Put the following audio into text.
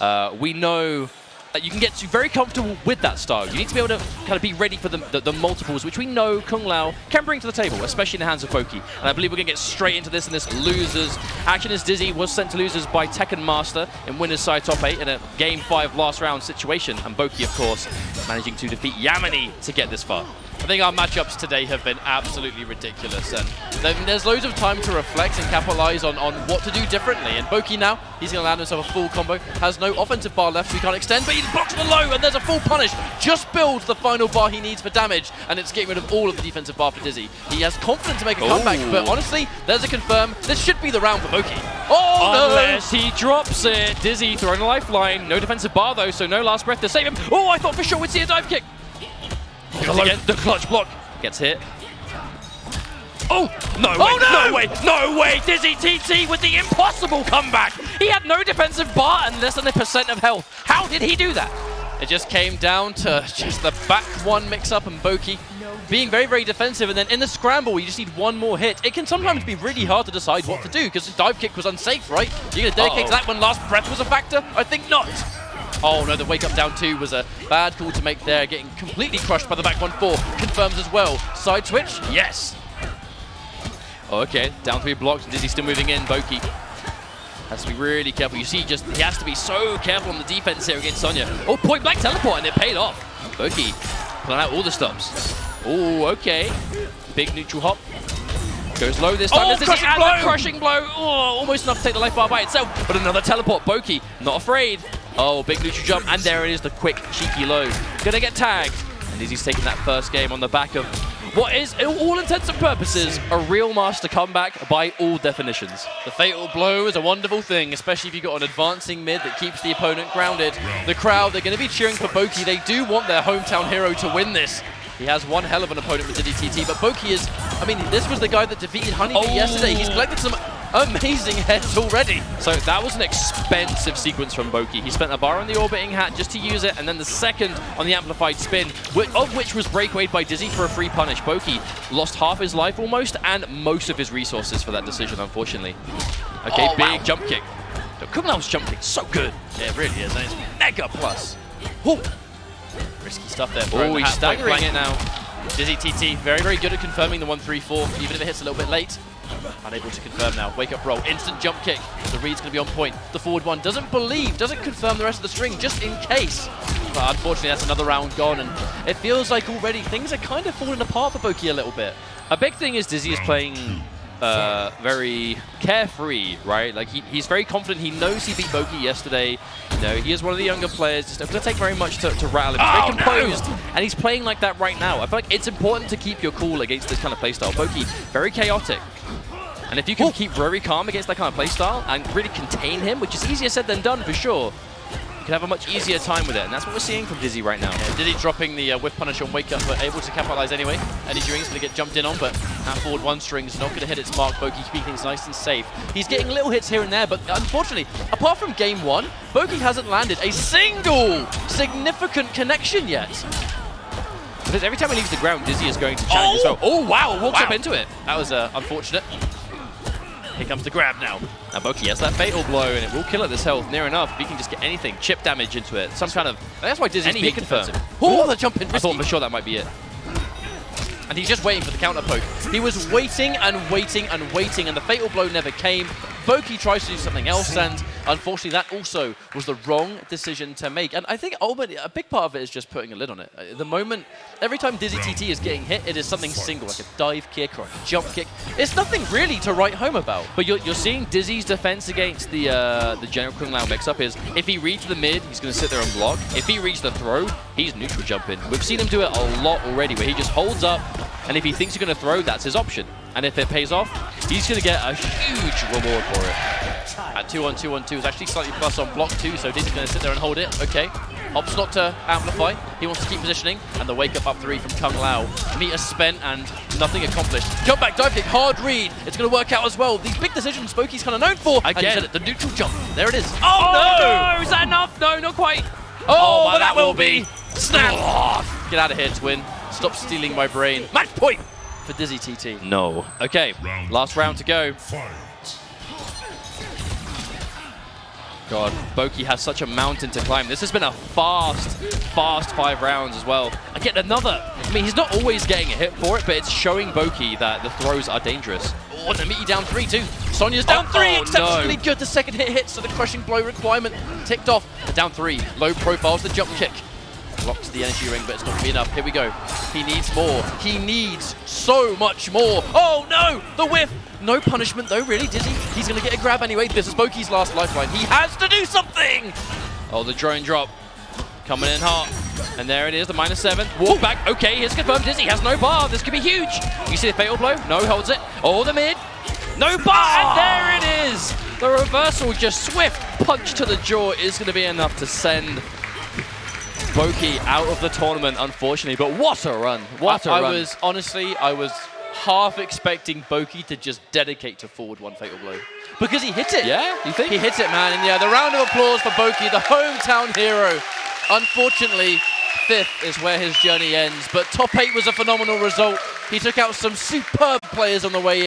uh, we know that you can get to very comfortable with that style. You need to be able to kind of be ready for the, the, the multiples, which we know Kung Lao can bring to the table, especially in the hands of Boki. And I believe we're going to get straight into this in this losers. Action is Dizzy was sent to losers by Tekken Master in winner's side top 8 in a game 5 last round situation. And Boki, of course, managing to defeat Yamini to get this far. I think our matchups today have been absolutely ridiculous, and there's loads of time to reflect and capitalize on, on what to do differently. And Boki now, he's going to land himself a full combo, has no offensive bar left, so he can't extend, but he blocks the low, and there's a full punish. Just builds the final bar he needs for damage, and it's getting rid of all of the defensive bar for Dizzy. He has confidence to make a Ooh. comeback, but honestly, there's a confirm. This should be the round for Boki. Oh, Unless no! he drops it. Dizzy throwing a lifeline. No defensive bar, though, so no last breath to save him. Oh, I thought for sure we'd see a dive kick. Again, the clutch block. Gets hit. Oh, no oh, way, no! no! way, no way! Dizzy TT with the impossible comeback! He had no defensive bar and less than a percent of health. How did he do that? It just came down to just the back one mix-up and Boki being very, very defensive, and then in the scramble, you just need one more hit. It can sometimes be really hard to decide what to do, because the dive kick was unsafe, right? You're going to dedicate uh -oh. to that when last breath was a factor? I think not. Oh no, the wake up down two was a bad call to make there, getting completely crushed by the back one four. Confirms as well. Side switch, yes. Oh, okay, down three blocks, Dizzy still moving in, Boki. Has to be really careful. You see, just he has to be so careful on the defense here against Sonya. Oh, point blank teleport, and it paid off. Boki pulling out all the stops. Oh, okay. Big neutral hop. Goes low this time. Oh, crushing blow! crushing blow. Oh, almost enough to take the life bar by itself. But another teleport. Boki, not afraid. Oh, big neutral jump, and there it is, the quick, cheeky low. Gonna get tagged. And Dizzy's taking that first game on the back of what is, all intents and purposes, a real master comeback by all definitions. The fatal blow is a wonderful thing, especially if you've got an advancing mid that keeps the opponent grounded. The crowd, they're going to be cheering for Boki. They do want their hometown hero to win this. He has one hell of an opponent with Dizzy TT, but Boki is, I mean, this was the guy that defeated Honeybee oh. yesterday. He's collected some amazing heads already. So that was an expensive sequence from Boki. He spent a bar on the orbiting hat just to use it, and then the second on the amplified spin, of which was breakaway by Dizzy for a free punish. Boki lost half his life almost, and most of his resources for that decision, unfortunately. Okay, oh, big wow. jump kick. Kung Lao's jump kick so good. Yeah, it really is, and it's mega plus. Ooh. Risky stuff there. Oh, he's staggering it now. Dizzy TT, very, very good at confirming the 1-3-4, even if it hits a little bit late. Unable to confirm now. Wake up roll. Instant jump kick. The read's going to be on point. The forward one doesn't believe, doesn't confirm the rest of the string, just in case. But unfortunately, that's another round gone, and it feels like already things are kind of falling apart for Boki a little bit. A big thing is Dizzy is playing uh, very carefree, right? Like he, he's very confident. He knows he beat Boki yesterday. You know, he is one of the younger players. It doesn't take very much to, to rattle him. He's oh, very composed, no. and he's playing like that right now. I feel like it's important to keep your cool against this kind of playstyle. Boki, very chaotic. And if you can Ooh. keep very calm against that kind of playstyle and really contain him, which is easier said than done for sure, you can have a much easier time with it, and that's what we're seeing from Dizzy right now. Yeah, Dizzy dropping the uh, whiff punish on Wake Up, but able to capitalize anyway. Eddie Ewing's going to get jumped in on, but that forward one string is not going to hit its mark. Boki keeping things nice and safe. He's getting little hits here and there, but unfortunately, apart from game one, Boki hasn't landed a single significant connection yet. Because every time he leaves the ground, Dizzy is going to challenge oh! as well. Oh, wow, walks wow. up into it. That was uh, unfortunate. Here comes the grab now. Now Boki has that fatal blow, and it will kill at this health near enough. If he can just get anything, chip damage into it, some kind of... That's why Dizzy's being confirmed. Oh, the jump in. I thought for sure that might be it. And he's just waiting for the counter poke. He was waiting and waiting and waiting, and the fatal blow never came. Boki tries to do something else, and unfortunately that also was the wrong decision to make. And I think ultimately a big part of it is just putting a lid on it. At the moment, every time Dizzy TT is getting hit, it is something single, like a dive kick or a jump kick. It's nothing really to write home about. But you're, you're seeing Dizzy's defense against the uh, the General Kung Lao mix-up is if he reads the mid, he's going to sit there and block. If he reads the throw, he's neutral jumping. We've seen him do it a lot already, where he just holds up, and if he thinks you're going to throw, that's his option. And if it pays off, he's going to get a huge reward for it. At 2 on 2 on 2 is actually slightly plus on block 2, so Dizzy's going to sit there and hold it. Okay. Opts not to amplify. He wants to keep positioning. And the wake up up 3 from Kung Lao. Meter spent and nothing accomplished. Jump back, dive kick, hard read. It's going to work out as well. These big decisions Boki's kind of known for. Again. It, the neutral jump. There it is. Oh, oh no! no! Is that enough? No, not quite. Oh, oh but that, that will be. be. Snap! Oh, get out of here, Twin. Stop stealing my brain. Match point! For Dizzy TT? No. Okay, last round to go. God, Boki has such a mountain to climb. This has been a fast, fast five rounds as well. I get another. I mean, he's not always getting a hit for it, but it's showing Boki that the throws are dangerous. Oh, Namiti down three, too. Sonya's down Oh, three, oh, exceptionally no. good. The second hit hit, so the crushing blow requirement ticked off. But down three, low profiles the jump kick. Blocks the energy ring, but it's not going to be enough. Here we go. He needs more. He needs so much more. Oh, no! The whiff! No punishment, though, really, Dizzy. He's going to get a grab anyway. This is Boki's last lifeline. He has to do something! Oh, the drone drop. Coming in hot. And there it is, the minus seven. Walk back. Okay, here's confirmed. Dizzy has no bar. This could be huge. You see the fatal blow? No, holds it. Oh, the mid. No bar. And there it is. The reversal, just swift punch to the jaw is going to be enough to send Boki out of the tournament, unfortunately. But what a run. What a I run. I was, honestly, I was half expecting Boki to just dedicate to forward one fatal blow. Because he hit it. Yeah, you think? He hit it, man. And yeah, the round of applause for Boki, the hometown hero. Unfortunately, fifth is where his journey ends. But top eight was a phenomenal result. He took out some superb players on the way in.